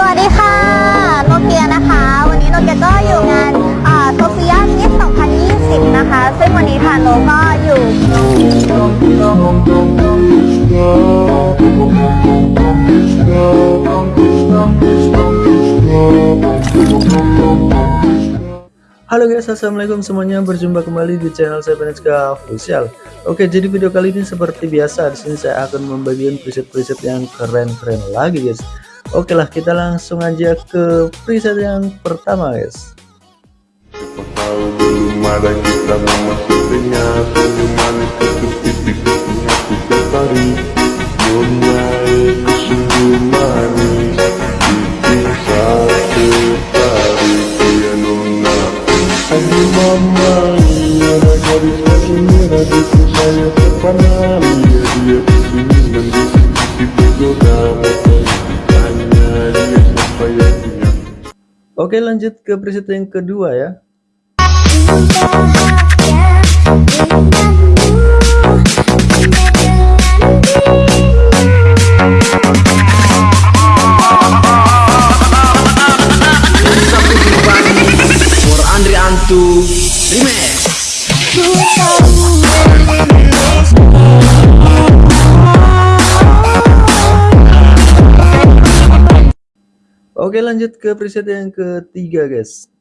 สวัสดีค่ะ โนเกียนะคะ วันนี้โนเกียก็อยู่งานโซเฟียมิส2020 นะคะ ซึ่งวันนี้ทางโนก็อยู่ Halo guys, assalamualaikum semuanya. Berjumpa kembali di channel saya Penetska Official. Oke, jadi video kali ini seperti biasa di sini saya akan membagikan preset-preset yang keren-keren lagi guys. Oke lah, kita langsung aja ke preset yang pertama guys. Oke, lanjut ke preset yang kedua ya. Oke, lanjut ke preset yang ketiga guys.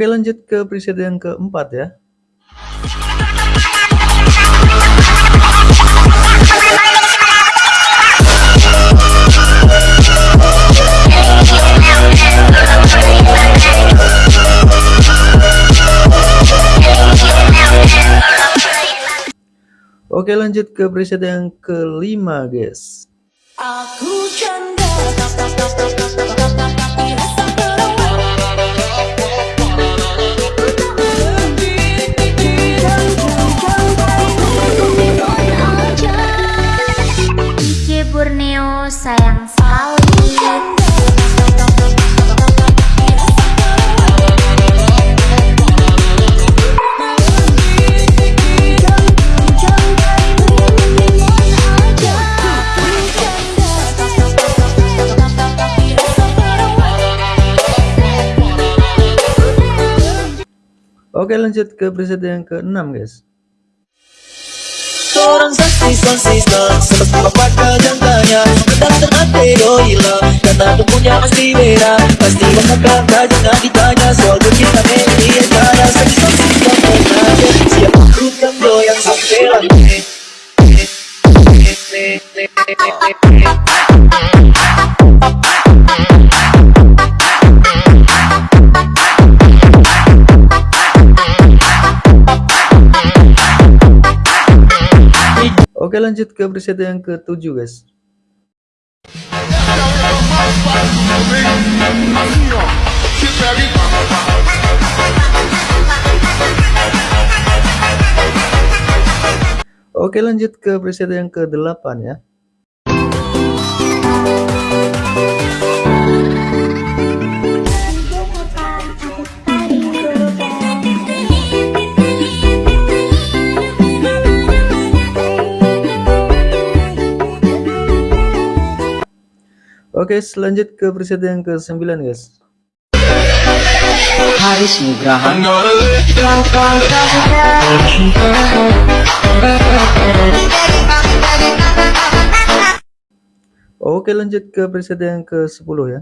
Oke, lanjut ke preset yang keempat ya. Oke, lanjut ke preset yang kelima guys. Aku Oke, lanjut ke preset yang keenam guys. Seorang Oke, lanjut ke preset yang ketujuh guys. Oke, lanjut ke preset yang ke-8 ya. Oke, selanjut ke preset yang ke-9 guys. Haris Nugraha Oke, lanjut ke preset yang ke-10 ya.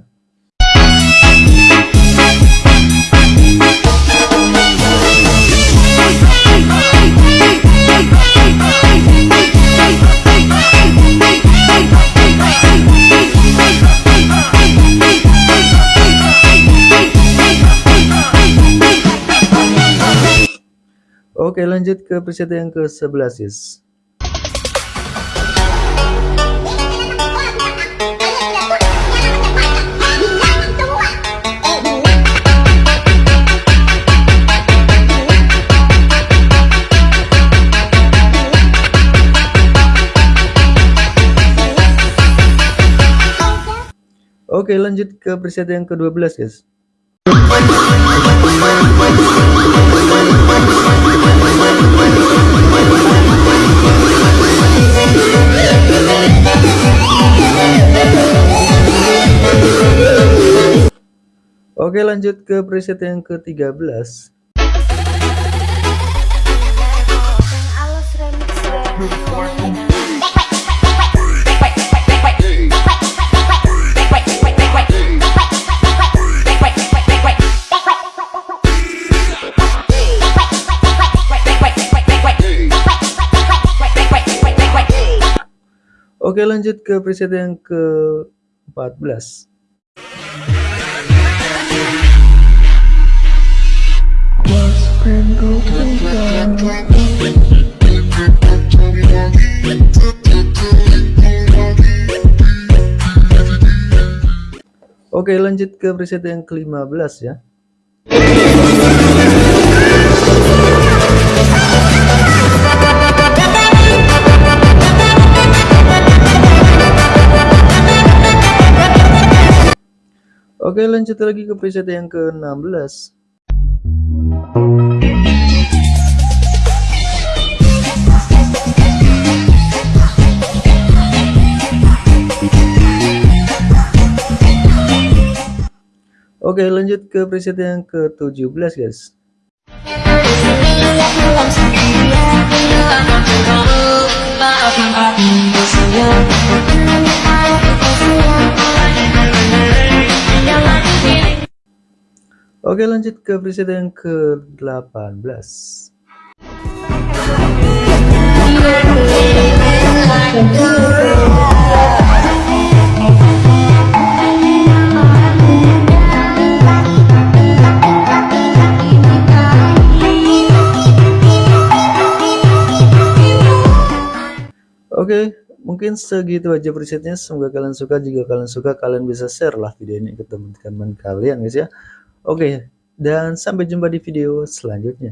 Oke lanjut ke preset yang ke-11 guys. Oke lanjut ke preset yang ke-12 guys. Oke lanjut ke preset yang ke-13 Alus remix Oke lanjut ke preset yang ke-14 Oke lanjut ke preset yang ke-15 ya Oke lanjut lagi ke preset yang ke-16 Oke lanjut ke preset yang ke-17 guys Oke lanjut ke preset yang ke-18 Oke, mungkin segitu aja presetnya. Semoga kalian suka. Jika kalian suka, kalian bisa share lah video ini ke teman-teman kalian guys ya. Oke, dan sampai jumpa di video selanjutnya.